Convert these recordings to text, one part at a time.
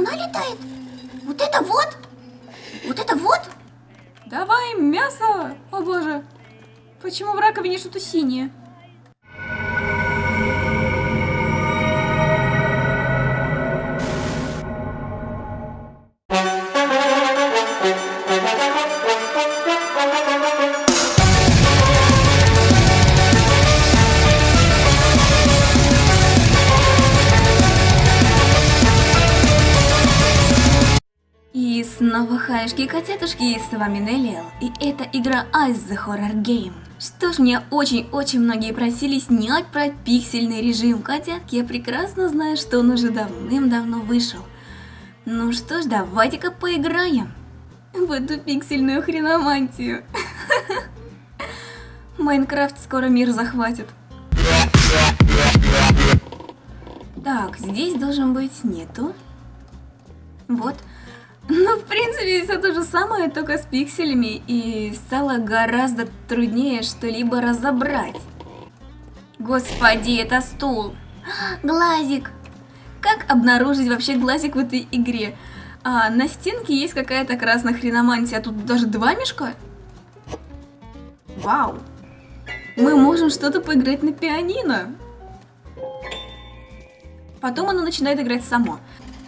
она летает? Вот это вот? Вот это вот? Давай мясо! О боже! Почему в раковине что-то синее? Снова хаешки и котятушки, с вами Неллиэл, и это игра Ice the Horror Game. Что ж, мне очень-очень многие просили снять про пиксельный режим котятки, я прекрасно знаю, что он уже давным-давно вышел. Ну что ж, давайте-ка поиграем в эту пиксельную хреномантию. Майнкрафт скоро мир захватит. Так, здесь должен быть нету. Вот. Ну, в принципе, все то же самое, только с пикселями, и стало гораздо труднее что-либо разобрать. Господи, это стул. Глазик. Как обнаружить вообще глазик в этой игре? А, на стенке есть какая-то красная хреномантия, а тут даже два мешка? Вау. Мы можем что-то поиграть на пианино. Потом оно начинает играть само.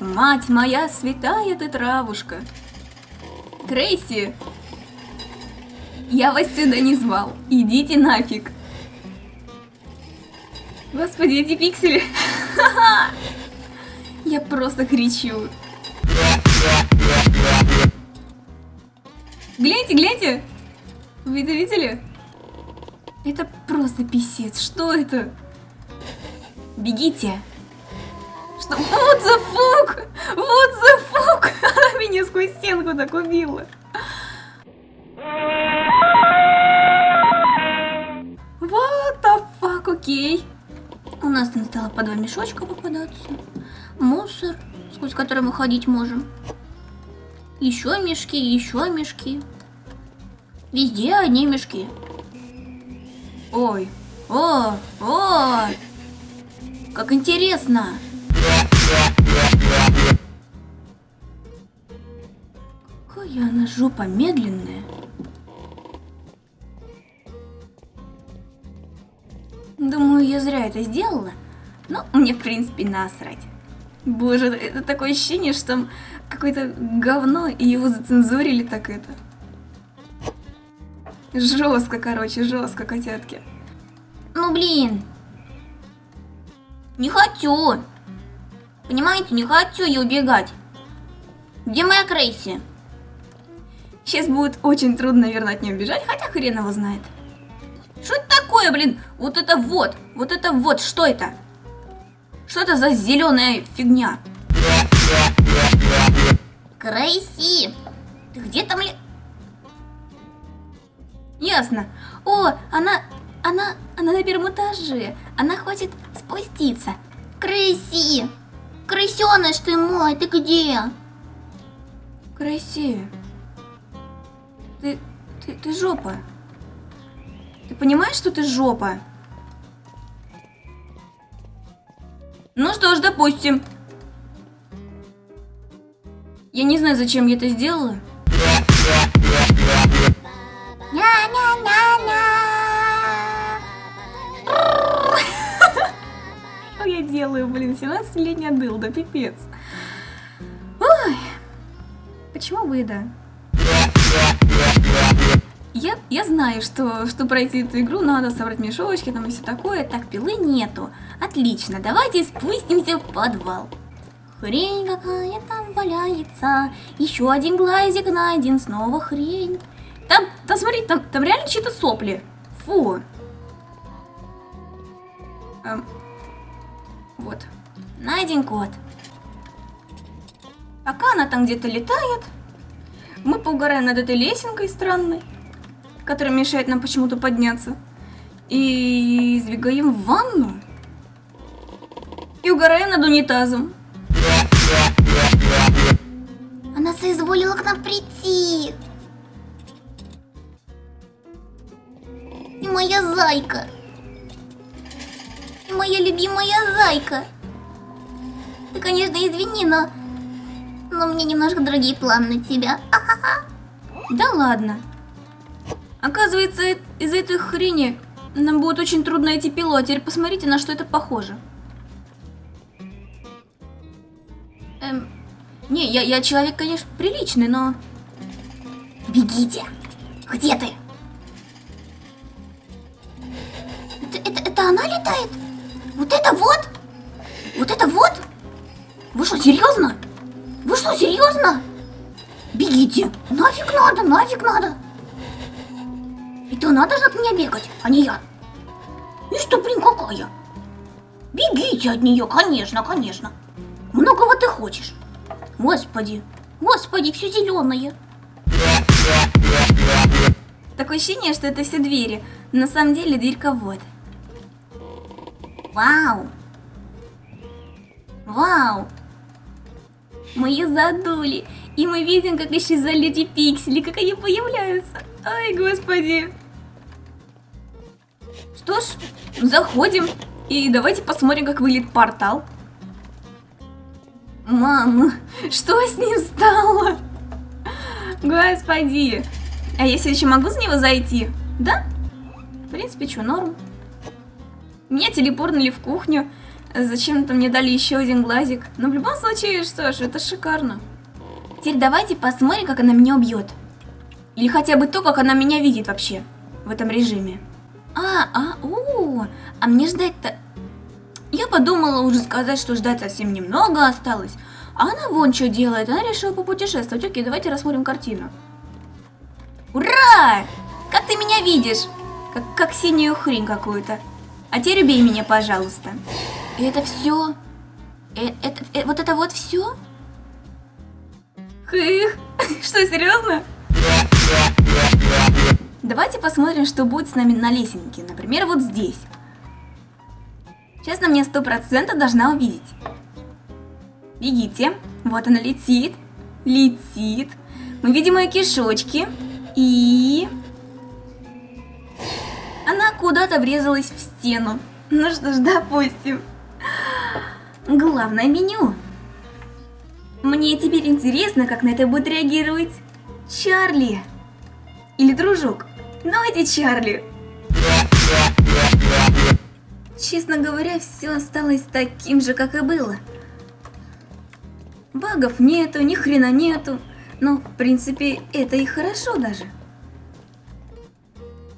Мать моя святая ты травушка. Крейси, я вас сюда не звал. Идите нафиг. Господи, эти пиксели. Я просто кричу. Гляньте, гляньте. Вы это видели? Это просто писец. Что это? Бегите. Что? Вот за фук! Вот за фук! Она меня сквозь стенку так убила. Вот the fuck, окей. У нас там стало по два мешочка попадаться. Мусор, сквозь который мы ходить можем. Еще мешки, еще мешки. Везде одни мешки. Ой, о, о, как интересно. Какая она жопа медленная. Думаю, я зря это сделала. Но мне, в принципе, насрать. Боже, это такое ощущение, что там какое-то говно, и его зацензурили так это. Жестко, короче, жестко, котятки. Ну блин. Не хочу. Понимаете, не хочу я убегать. Где моя Крейси? Сейчас будет очень трудно, наверное, от нее убежать, хотя хрен его знает. Что это такое, блин? Вот это вот, вот это вот, что это? Что это за зеленая фигня? Крейси, ты где там ли? Ясно. О, она, она, она на первом этаже. Она хочет спуститься. Крейси, крысеныш ты мой, ты где? Крейси, ты, ты, ты жопа. Ты понимаешь, что ты жопа? Ну что ж, допустим. Я не знаю, зачем я это сделала. Делаю, блин, 17-летняя дылда, пипец. Ой, почему и да? Я, я знаю, что, что пройти эту игру надо собрать мешочки там и все такое. Так, пилы нету. Отлично, давайте спустимся в подвал. Хрень какая там валяется. Еще один глазик найден, снова хрень. Там, там смотри, там, там реально чьи-то сопли. Фу. Эм, вот. Найден кот. Пока она там где-то летает, мы поугараем над этой лесенкой странной, которая мешает нам почему-то подняться. И сбегаем в ванну. И угораем над унитазом. Она соизволила к нам прийти. И моя зайка. Моя любимая зайка. Ты, конечно, извини, но Но меня немножко другие планы на тебя. Да ладно. Оказывается, э- из этой хрени нам будет очень трудно найти пилу, а теперь посмотрите, на что это похоже. Эм, не, я, я человек, конечно, приличный, но... Бегите! Где ты? Это, это, это она летает? Вот это вот? Вот это вот? Вы что, серьезно? Вы что, серьезно? Бегите! Нафиг надо, нафиг надо! Это она должна от меня бегать, а не я. И что, блин, какая? Бегите от нее, конечно, конечно. Многого ты хочешь. Господи, господи, все зеленое. Такое ощущение, что это все двери. На самом деле дверька вот. Вау! Вау! Мы ее задули. И мы видим, как исчезали эти пиксели, как они появляются. Ай, господи. Что ж, заходим. И давайте посмотрим, как выглядит портал. Мама, что с ним стало? Господи. А все еще могу с него зайти? Да? В принципе, что, норм. Меня телепорнули в кухню. Зачем-то мне дали еще один глазик. Но в любом случае, что ж, это шикарно. Теперь давайте посмотрим, как она меня убьет. Или хотя бы то, как она меня видит вообще в этом режиме. А, а, о, а мне ждать-то... Я подумала уже сказать, что ждать совсем немного осталось. А она вон что делает, она решила попутешествовать. Окей, давайте рассмотрим картину. Ура! Как ты меня видишь? Как, как синюю хрень какую-то. А теперь убей меня, пожалуйста. И это все? Э, это, э, вот это вот все? Хых, что, серьезно? Давайте посмотрим, что будет с нами на лесенке. Например, вот здесь. Сейчас на мне сто процентов должна увидеть. Бегите. Вот она летит. Летит. Мы видим ее кишочки. И... Она куда-то врезалась в стену. Ну что ж, допустим. Главное меню. Мне теперь интересно, как на это будет реагировать Чарли. Или дружок. Давайте Чарли. Честно говоря, все осталось таким же, как и было. Багов нету, ни хрена нету. Но, в принципе, это и хорошо даже.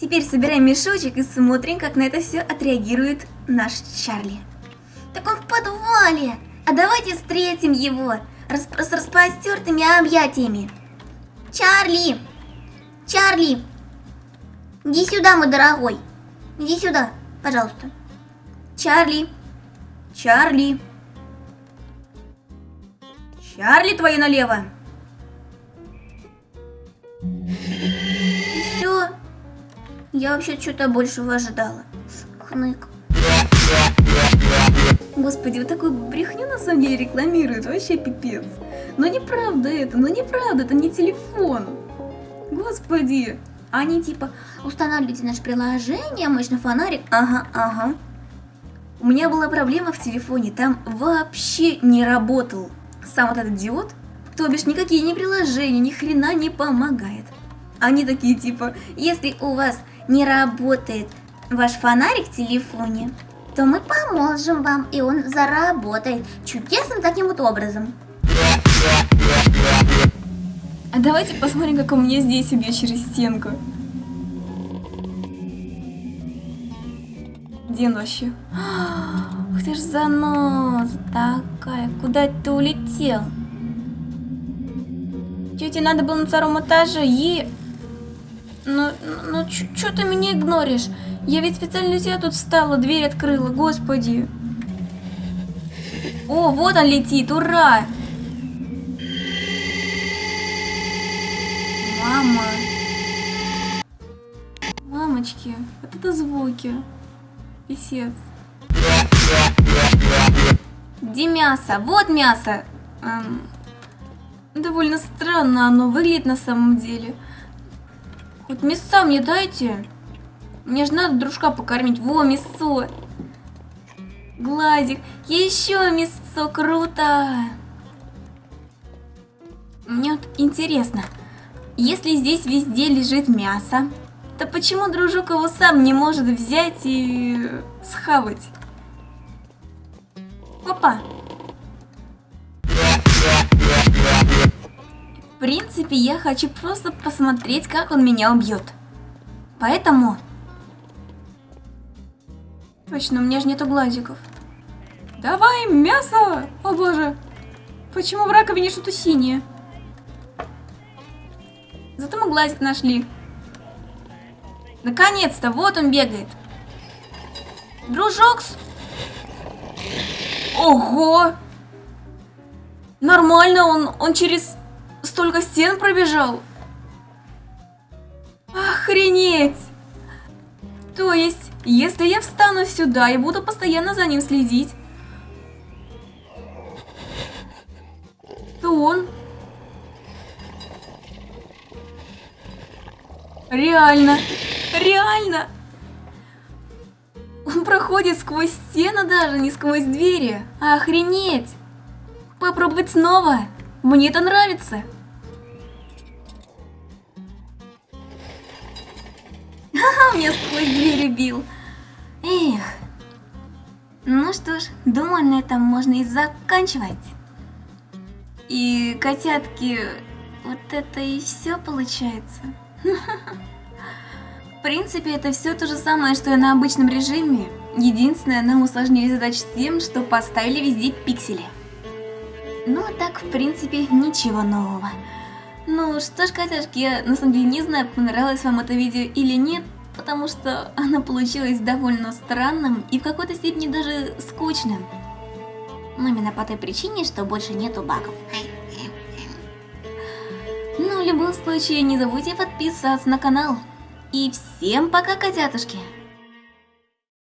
Теперь собираем мешочек и смотрим, как на это все отреагирует наш Чарли. Так он в подвале. А давайте встретим его расп с распростертыми объятиями. Чарли! Чарли! Иди сюда, мой дорогой. Иди сюда, пожалуйста. Чарли! Чарли! Чарли, твои налево! Я вообще что-то большего ожидала. Хнык. Господи, вот такую брехню на самом деле рекламируют, вообще пипец. Но неправда это, но неправда, это не телефон. Господи. Они типа, Устанавливайте наше приложение, мощный фонарик. ага, ага. У меня была проблема в телефоне, там вообще не работал сам вот этот диод, то бишь никакие ни приложения, ни хрена не помогает. Они такие типа, Если у вас не работает ваш фонарик в телефоне, то мы поможем вам, и он заработает чудесным таким вот образом. а давайте посмотрим, как у меня здесь убьет через стенку. Где вообще? Ух ты ж заноза такая, куда ты улетел? Чё, тебе надо было на втором этаже? Е... Ну, ну, чё ты меня игноришь? Я ведь специально тебя тут встала, дверь открыла, господи. О, вот он летит, ура! Мама. Мамочки, вот это звуки. Писец. Где мясо? Вот мясо. Эм, довольно странно оно выглядит на самом деле. Хоть мяса мне дайте. Мне же надо дружка покормить. Во, мясо. Глазик. Еще мясо. Круто. Мне вот интересно, если здесь везде лежит мясо, то почему дружок его сам не может взять и схавать? Опа! В принципе, я хочу просто посмотреть, как он меня убьет. Поэтому... Точно, у меня же нету глазиков. Давай, мясо! О боже! Почему в раковине что-то синее? Зато мы глазик нашли. Наконец-то, вот он бегает. Дружок. Ого! Нормально, он, он через столько стен пробежал. Охренеть! То есть, если я встану сюда и буду постоянно за ним следить, то он Реально, реально. Он проходит сквозь стены даже, не сквозь двери. Охренеть. Попробовать снова. Мне это нравится. Ха-ха, меня сквозь двери бил. Эх. Ну что ж, думаю, на этом можно и заканчивать. И котятки, вот это и все получается. В принципе, это все то же самое, что и на обычном режиме. Единственное, нам усложнили задачу тем, что поставили везде пиксели. Ну, а так, в принципе, ничего нового. Ну что ж, котяшки, я на самом деле не знаю, понравилось вам это видео или нет, потому что оно получилось довольно странным и в какой-то степени даже скучным. Ну, именно по той причине, что больше нету багов. Ну, в любом случае, не забудьте подписаться на канал. И всем пока, котятушки!